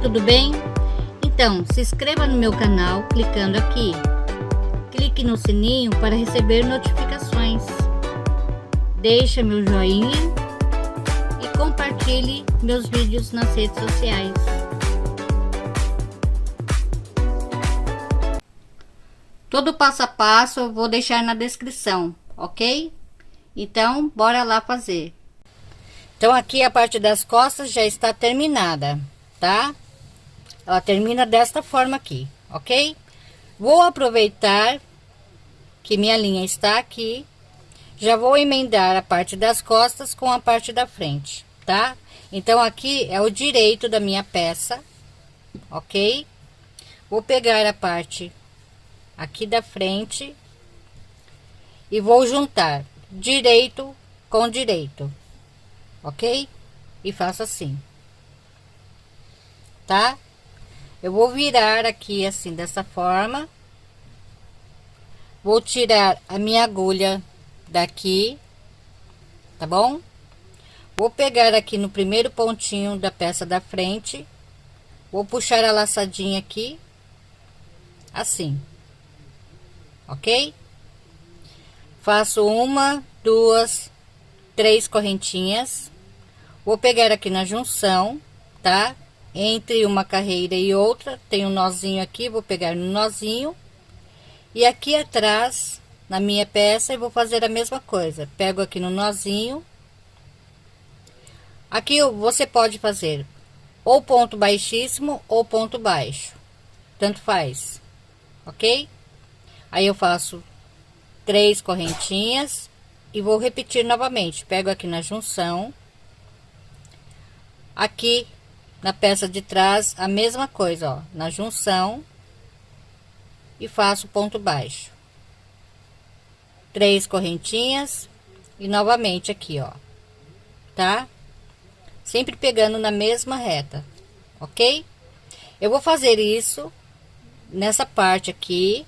tudo bem? Então, se inscreva no meu canal clicando aqui. Clique no sininho para receber notificações. Deixe meu joinha e compartilhe meus vídeos nas redes sociais. Todo passo a passo eu vou deixar na descrição, ok? Então, bora lá fazer. Então, aqui a parte das costas já está terminada, tá? Ela termina desta forma aqui, ok? Vou aproveitar que minha linha está aqui. Já vou emendar a parte das costas com a parte da frente, tá? Então, aqui é o direito da minha peça, ok? Vou pegar a parte aqui da frente e vou juntar direito com direito, ok? E faço assim, tá? Eu vou virar aqui assim, dessa forma. Vou tirar a minha agulha daqui, tá bom? Vou pegar aqui no primeiro pontinho da peça da frente, vou puxar a laçadinha aqui, assim ok? Faço uma, duas, três correntinhas. Vou pegar aqui na junção, tá? Entre uma carreira e outra, tem um nozinho aqui, vou pegar no nozinho. E aqui atrás, na minha peça, eu vou fazer a mesma coisa. Pego aqui no nozinho. Aqui você pode fazer ou ponto baixíssimo ou ponto baixo. Tanto faz, ok? Aí eu faço três correntinhas e vou repetir novamente. Pego aqui na junção. Aqui na peça de trás, a mesma coisa, ó, na junção. E faço ponto baixo. Três correntinhas e novamente aqui, ó. Tá? Sempre pegando na mesma reta, ok? Eu vou fazer isso nessa parte aqui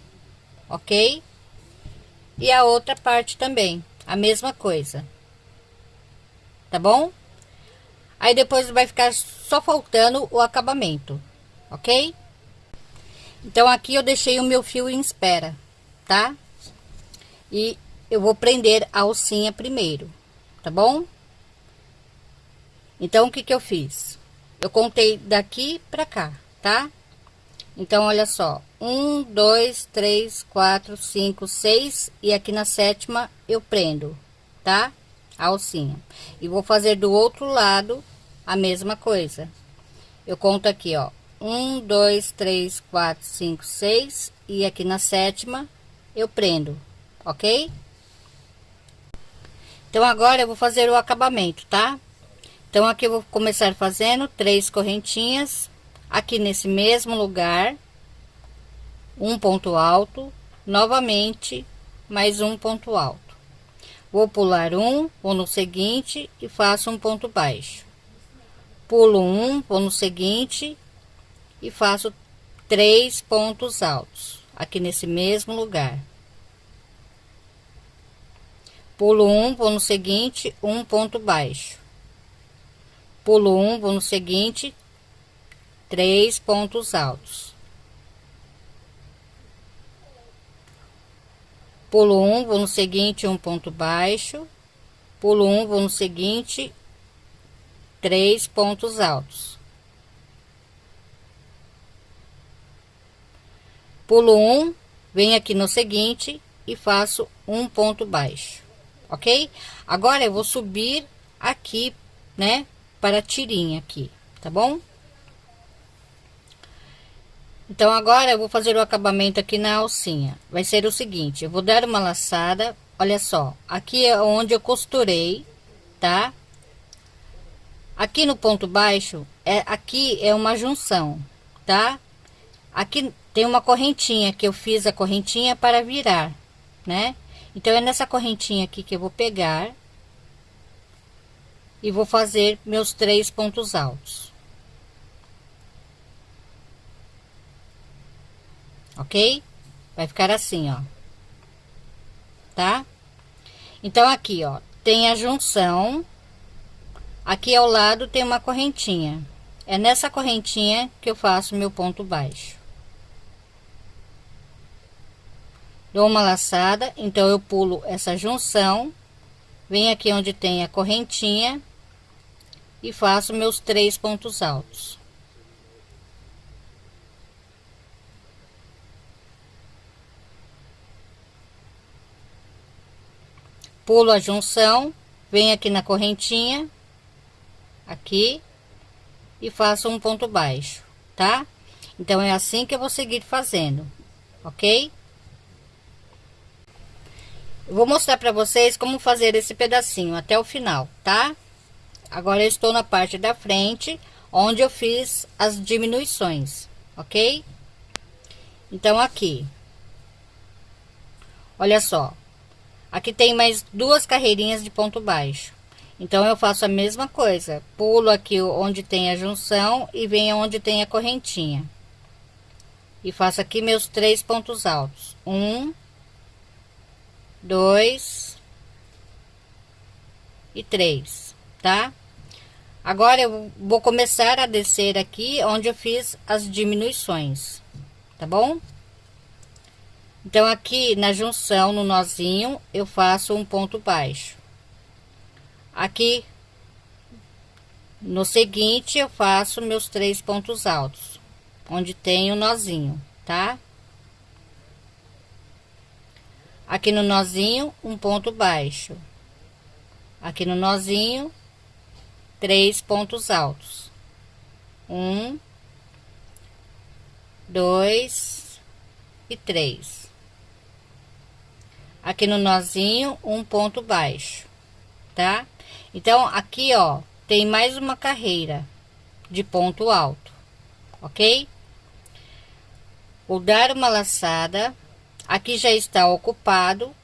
ok? E a outra parte também, a mesma coisa. Tá bom? Aí depois vai ficar só faltando o acabamento, ok? Então aqui eu deixei o meu fio em espera, tá? E eu vou prender a alcinha primeiro, tá bom? Então o que que eu fiz? Eu contei daqui pra cá, tá? Então, olha só, um, dois, três, quatro, cinco, seis, e aqui na sétima eu prendo, tá? A alcinha. E vou fazer do outro lado a mesma coisa. Eu conto aqui, ó, um, dois, três, quatro, cinco, seis, e aqui na sétima eu prendo, ok? Então, agora eu vou fazer o acabamento, tá? Então, aqui eu vou começar fazendo três correntinhas aqui nesse mesmo lugar um ponto alto novamente mais um ponto alto vou pular um vou no seguinte e faço um ponto baixo pulo um vou no seguinte e faço três pontos altos aqui nesse mesmo lugar pulo um vou no seguinte um ponto baixo pulo um vou no seguinte três pontos altos. Pulo um, vou no seguinte, um ponto baixo. Pulo um, vou no seguinte, três pontos altos. Pulo um, venho aqui no seguinte e faço um ponto baixo, ok? Agora eu vou subir aqui, né, para a tirinha aqui, tá bom? Então, agora eu vou fazer o acabamento aqui na alcinha. Vai ser o seguinte, eu vou dar uma laçada, olha só, aqui é onde eu costurei, tá? Aqui no ponto baixo, é aqui é uma junção, tá? Aqui tem uma correntinha que eu fiz a correntinha para virar, né? Então, é nessa correntinha aqui que eu vou pegar e vou fazer meus três pontos altos. ok? Vai ficar assim, ó. Tá? Então, aqui, ó, tem a junção. Aqui ao lado tem uma correntinha, é nessa correntinha que eu faço meu ponto baixo. Dou uma laçada, então eu pulo essa junção, venho aqui onde tem a correntinha e faço meus três pontos altos. Pulo a junção, venho aqui na correntinha, aqui, e faço um ponto baixo, tá? Então, é assim que eu vou seguir fazendo, ok? Eu vou mostrar para vocês como fazer esse pedacinho até o final, tá? Agora eu estou na parte da frente, onde eu fiz as diminuições, ok? Então, aqui. Olha só. Aqui tem mais duas carreirinhas de ponto baixo. Então, eu faço a mesma coisa. Pulo aqui onde tem a junção e venho onde tem a correntinha. E faço aqui meus três pontos altos. Um, dois e três, tá? Agora eu vou começar a descer aqui onde eu fiz as diminuições, tá bom? Então, aqui na junção, no nozinho, eu faço um ponto baixo. Aqui, no seguinte, eu faço meus três pontos altos, onde tem o nozinho, tá? Aqui no nozinho, um ponto baixo. Aqui no nozinho, três pontos altos. Um, dois e três. Aqui no nozinho, um ponto baixo, tá? Então, aqui, ó, tem mais uma carreira de ponto alto, ok? Vou dar uma laçada, aqui já está ocupado,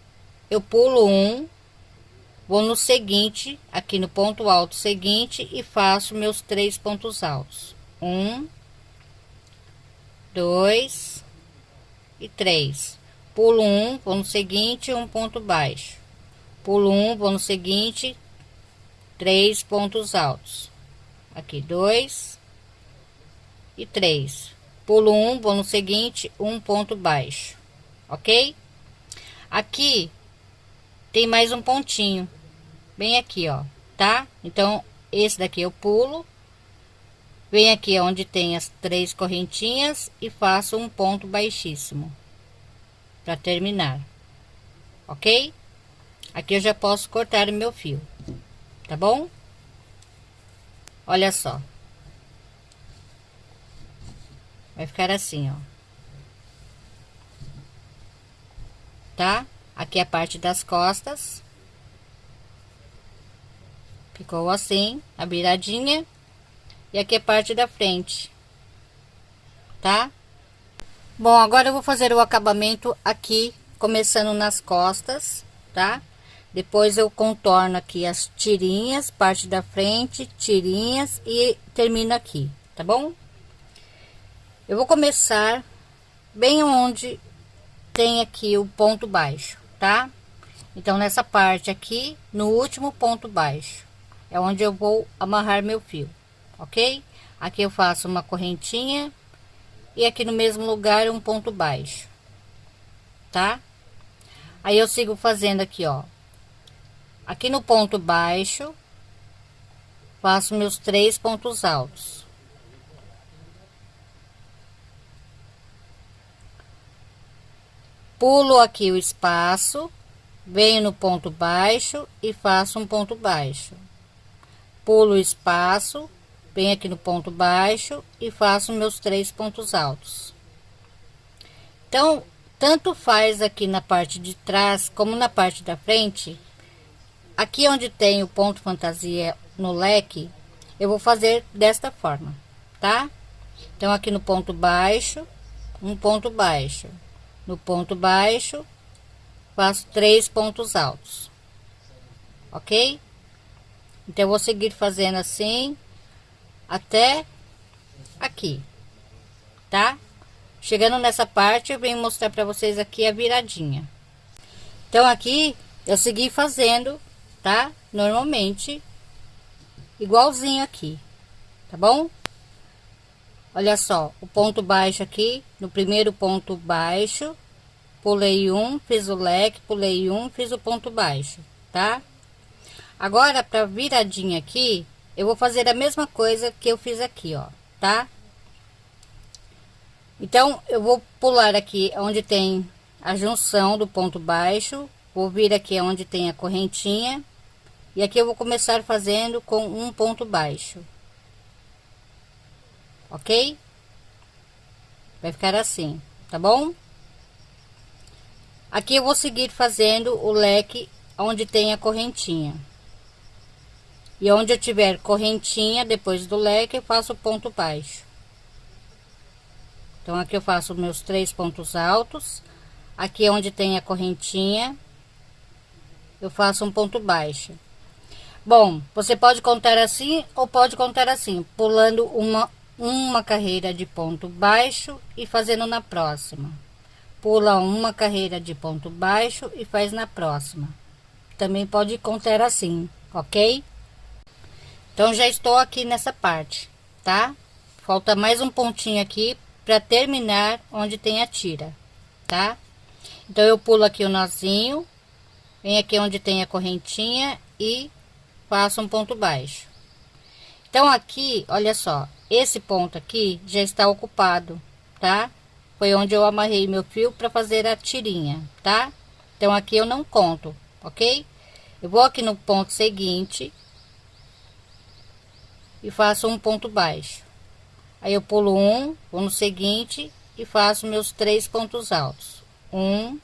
eu pulo um, vou no seguinte, aqui no ponto alto seguinte e faço meus três pontos altos. Um, dois e três. Pulo um, vou no seguinte, um ponto baixo. Pulo um, vou no seguinte, três pontos altos. Aqui dois e três. Pulo um vou no seguinte um ponto baixo ok? Aqui tem mais um pontinho bem aqui ó tá? Então esse daqui eu pulo venho aqui onde tem as três correntinhas e faço um ponto baixíssimo para terminar ok? Aqui eu já posso cortar o meu fio tá bom? Olha só. Vai ficar assim, ó. Tá? Aqui é a parte das costas. Ficou assim, a viradinha. E aqui é a parte da frente. Tá? Bom, agora eu vou fazer o acabamento aqui, começando nas costas, tá? Depois eu contorno aqui as tirinhas, parte da frente, tirinhas e termino aqui, tá bom? Eu vou começar bem onde tem aqui o ponto baixo, tá? Então, nessa parte aqui, no último ponto baixo, é onde eu vou amarrar meu fio, ok? Aqui eu faço uma correntinha e aqui no mesmo lugar um ponto baixo, tá? Aí eu sigo fazendo aqui, ó, Aqui no ponto baixo, faço meus três pontos altos. Pulo aqui o espaço, venho no ponto baixo e faço um ponto baixo. Pulo o espaço, venho aqui no ponto baixo e faço meus três pontos altos. Então, tanto faz aqui na parte de trás como na parte da frente, Aqui onde tem o ponto fantasia no leque, eu vou fazer desta forma, tá? Então, aqui no ponto baixo, um ponto baixo. No ponto baixo, faço três pontos altos. Ok? Então, eu vou seguir fazendo assim, até aqui, tá? Chegando nessa parte, eu venho mostrar para vocês aqui a viradinha. Então, aqui, eu segui fazendo tá? Normalmente, igualzinho aqui, tá bom? olha só, o ponto baixo aqui, no primeiro ponto baixo, pulei um, fiz o leque, pulei um, fiz o ponto baixo, tá? Agora, para viradinha aqui, eu vou fazer a mesma coisa que eu fiz aqui, ó, tá? Então, eu vou pular aqui onde tem a junção do ponto baixo, vou vir aqui onde tem a correntinha, e aqui eu vou começar fazendo com um ponto baixo. Ok? Vai ficar assim, tá bom? Aqui eu vou seguir fazendo o leque onde tem a correntinha. E onde eu tiver correntinha, depois do leque, eu faço ponto baixo. Então, aqui eu faço meus três pontos altos. Aqui onde tem a correntinha, eu faço um ponto baixo. Bom, você pode contar assim ou pode contar assim, pulando uma, uma carreira de ponto baixo e fazendo na próxima. Pula uma carreira de ponto baixo e faz na próxima. Também pode contar assim, ok? Então, já estou aqui nessa parte, tá? Falta mais um pontinho aqui para terminar onde tem a tira, tá? Então, eu pulo aqui o nozinho, venho aqui onde tem a correntinha e faço um ponto baixo. Então, aqui, olha só, esse ponto aqui já está ocupado, tá? Foi onde eu amarrei meu fio para fazer a tirinha, tá? Então, aqui eu não conto, ok? Eu vou aqui no ponto seguinte e faço um ponto baixo. Aí eu pulo um, vou no seguinte e faço meus três pontos altos. Um,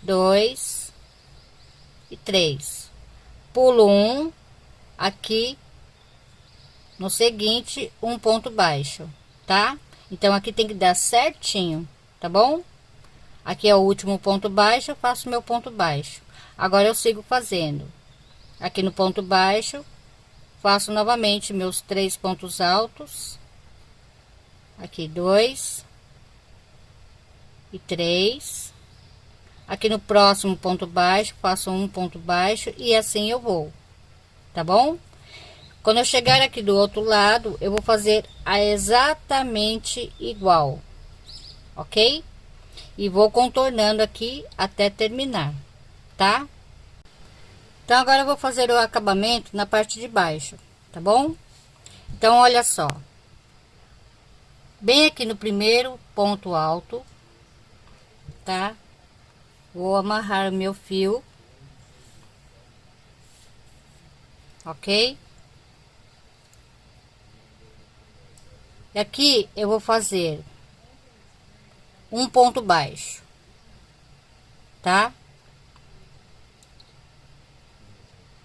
dois e. Pulo um, aqui no seguinte, um ponto baixo, tá? Então, aqui tem que dar certinho, tá bom? Aqui é o último ponto baixo, eu faço meu ponto baixo. Agora, eu sigo fazendo. Aqui no ponto baixo, faço novamente meus três pontos altos aqui dois e três aqui no próximo ponto baixo faço um ponto baixo e assim eu vou tá bom quando eu chegar aqui do outro lado eu vou fazer a exatamente igual ok e vou contornando aqui até terminar tá então, agora eu vou fazer o acabamento na parte de baixo, tá bom? Então, olha só. Bem aqui no primeiro ponto alto, tá? Vou amarrar o meu fio. Ok? E aqui eu vou fazer um ponto baixo, tá?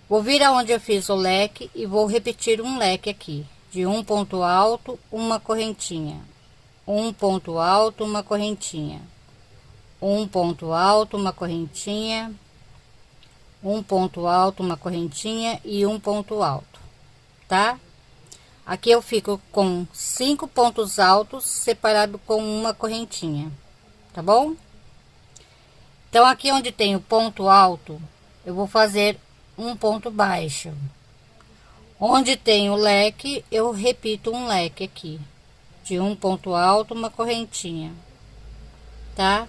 Vou vir aonde eu fiz o leque e vou repetir um leque aqui, de um ponto alto, uma correntinha, um ponto alto, uma correntinha, um ponto alto, uma correntinha, um ponto alto, uma correntinha e um ponto alto, tá? Aqui eu fico com cinco pontos altos separado com uma correntinha, tá bom? Então, aqui onde tem o ponto alto, eu vou fazer um ponto baixo. Onde tem o leque, eu repito um leque aqui, de um ponto alto, uma correntinha, tá?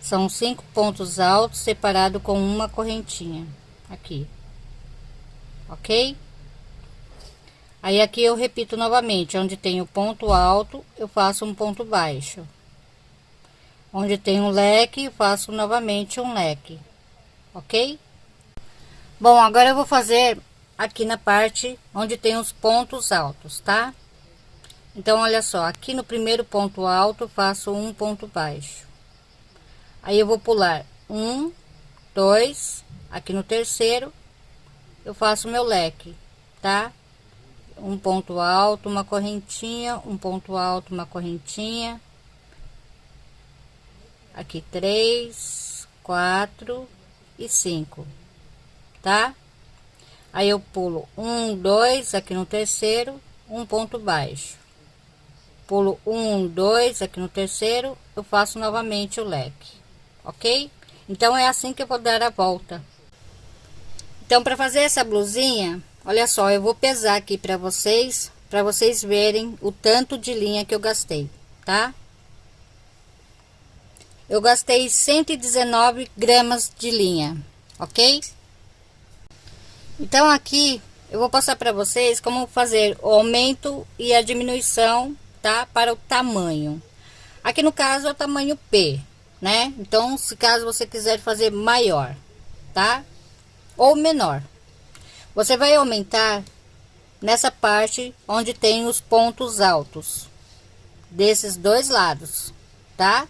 São cinco pontos altos separado com uma correntinha, aqui, ok? Aí aqui eu repito novamente, onde tem o ponto alto, eu faço um ponto baixo. Onde tem um leque, faço novamente um leque, ok? Bom, agora eu vou fazer aqui na parte onde tem os pontos altos, tá? Então, olha só, aqui no primeiro ponto alto, faço um ponto baixo. Aí, eu vou pular um, dois, aqui no terceiro, eu faço meu leque, tá? Um ponto alto, uma correntinha, um ponto alto, uma correntinha. Aqui, três, quatro e cinco tá? Aí eu pulo um, dois, aqui no terceiro, um ponto baixo. Pulo um, dois, aqui no terceiro, eu faço novamente o leque, ok? Então, é assim que eu vou dar a volta. Então, para fazer essa blusinha, olha só, eu vou pesar aqui para vocês, para vocês verem o tanto de linha que eu gastei, tá? Eu gastei 119 gramas de linha, ok? Então aqui eu vou passar para vocês como fazer o aumento e a diminuição, tá? Para o tamanho. Aqui no caso é o tamanho P, né? Então, se caso você quiser fazer maior, tá? Ou menor. Você vai aumentar nessa parte onde tem os pontos altos desses dois lados, tá?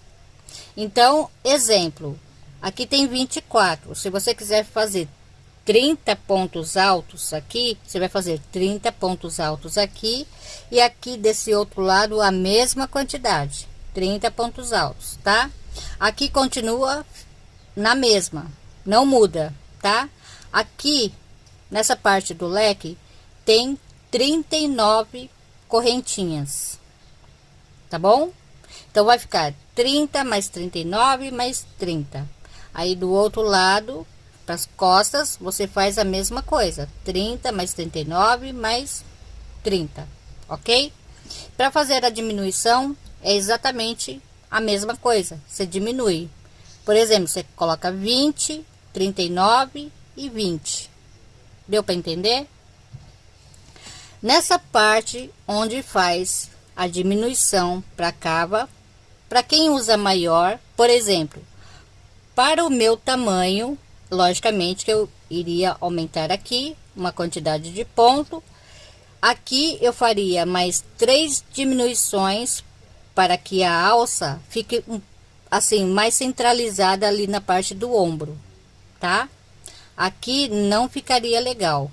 Então, exemplo, aqui tem 24. Se você quiser fazer 30 pontos altos aqui, você vai fazer 30 pontos altos aqui e aqui desse outro lado a mesma quantidade, 30 pontos altos, tá? Aqui continua na mesma, não muda, tá? Aqui nessa parte do leque tem 39 correntinhas, tá bom? Então, vai ficar 30 mais 39 mais 30. Aí, do outro lado, para as costas, você faz a mesma coisa. 30 mais 39 mais 30, ok? Para fazer a diminuição, é exatamente a mesma coisa. Você diminui. Por exemplo, você coloca 20, 39 e 20. Deu para entender? Nessa parte onde faz a diminuição para cava, para quem usa maior, por exemplo, para o meu tamanho, logicamente que eu iria aumentar aqui uma quantidade de ponto. Aqui eu faria mais três diminuições para que a alça fique assim mais centralizada ali na parte do ombro, tá? Aqui não ficaria legal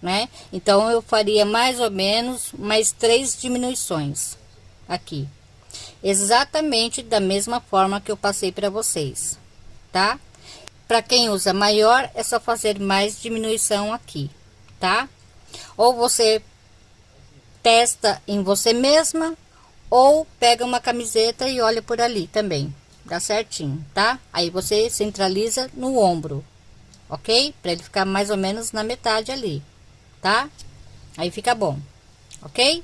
né? Então, eu faria mais ou menos mais três diminuições aqui. Exatamente da mesma forma que eu passei para vocês, tá? Para quem usa maior, é só fazer mais diminuição aqui, tá? Ou você testa em você mesma, ou pega uma camiseta e olha por ali também, dá certinho, tá? Aí você centraliza no ombro, ok? Para ele ficar mais ou menos na metade ali tá? Aí fica bom, ok?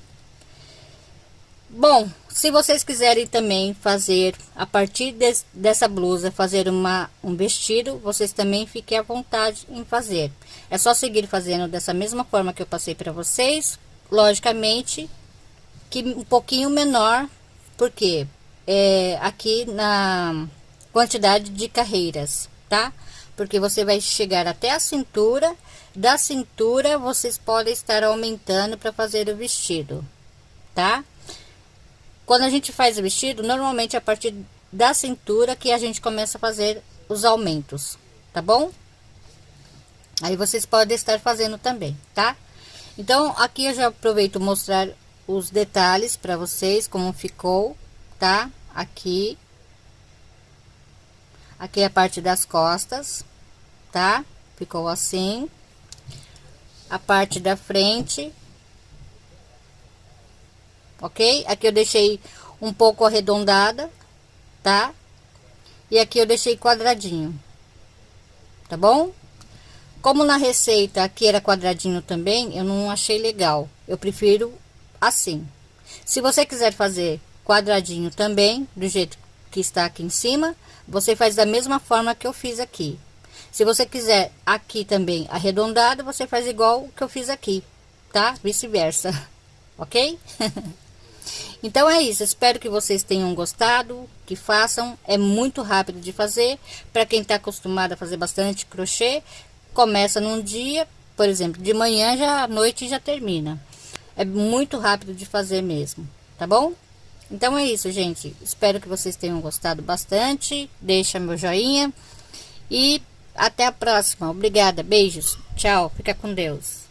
Bom, se vocês quiserem também fazer, a partir de, dessa blusa, fazer uma, um vestido, vocês também fiquem à vontade em fazer. É só seguir fazendo dessa mesma forma que eu passei para vocês, logicamente, que um pouquinho menor, porque é aqui na quantidade de carreiras, tá? Porque você vai chegar até a cintura da cintura, vocês podem estar aumentando para fazer o vestido, tá? Quando a gente faz o vestido, normalmente é a partir da cintura que a gente começa a fazer os aumentos, tá bom? Aí vocês podem estar fazendo também, tá? Então, aqui eu já aproveito mostrar os detalhes para vocês, como ficou, tá? Aqui. Aqui é a parte das costas, tá? Ficou assim a parte da frente. Ok? Aqui eu deixei um pouco arredondada, tá? E aqui eu deixei quadradinho, tá bom? Como na receita aqui era quadradinho também, eu não achei legal. Eu prefiro assim. Se você quiser fazer quadradinho também, do jeito que está aqui em cima, você faz da mesma forma que eu fiz aqui. Se você quiser aqui também arredondado, você faz igual que eu fiz aqui, tá? Vice-versa, ok? então é isso, espero que vocês tenham gostado, que façam, é muito rápido de fazer. Para quem tá acostumado a fazer bastante crochê, começa num dia, por exemplo, de manhã já à noite já termina. É muito rápido de fazer mesmo, tá bom? Então é isso, gente. Espero que vocês tenham gostado bastante. Deixa meu joinha. E até a próxima. Obrigada. Beijos. Tchau. Fica com Deus.